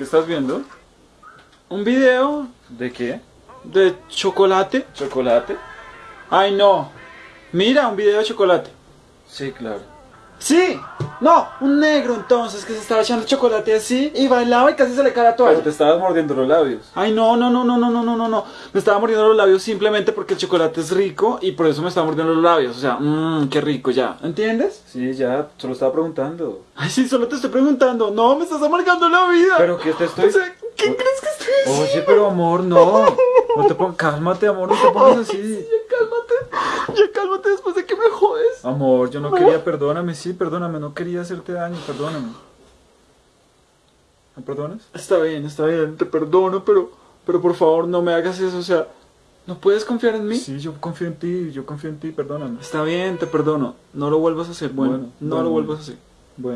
¿Qué estás viendo? ¿Un video ¿De qué? de chocolate? ¿Chocolate? Ay, no. Mira, un video de chocolate. Sí, claro. Sí, no, un negro entonces que se estaba echando chocolate así y bailaba y casi se le cae la Pero toalla. te estabas mordiendo los labios. Ay, no, no, no, no, no, no, no, no, no. Me estaba mordiendo los labios simplemente porque el chocolate es rico y por eso me estaba mordiendo los labios. O sea, mmm, qué rico ya. ¿Entiendes? Sí, ya, solo estaba preguntando. Ay, sí, solo te estoy preguntando. No, me estás amargando la vida. Pero que te estoy... O sea, ¿qué crees que estoy haciendo? Oye, pero amor, no. No te pon... Cálmate, amor, no te pongas así. Ya cálmate, ya cálmate después Amor, yo no quería, perdóname, sí, perdóname, no quería hacerte daño, perdóname. ¿Me perdonas? Está bien, está bien, te perdono, pero, pero por favor no me hagas eso, o sea, ¿no puedes confiar en mí? Sí, yo confío en ti, yo confío en ti, perdóname. Está bien, te perdono, no lo vuelvas a hacer, bueno, Bueno, no bueno, lo vuelvas a hacer.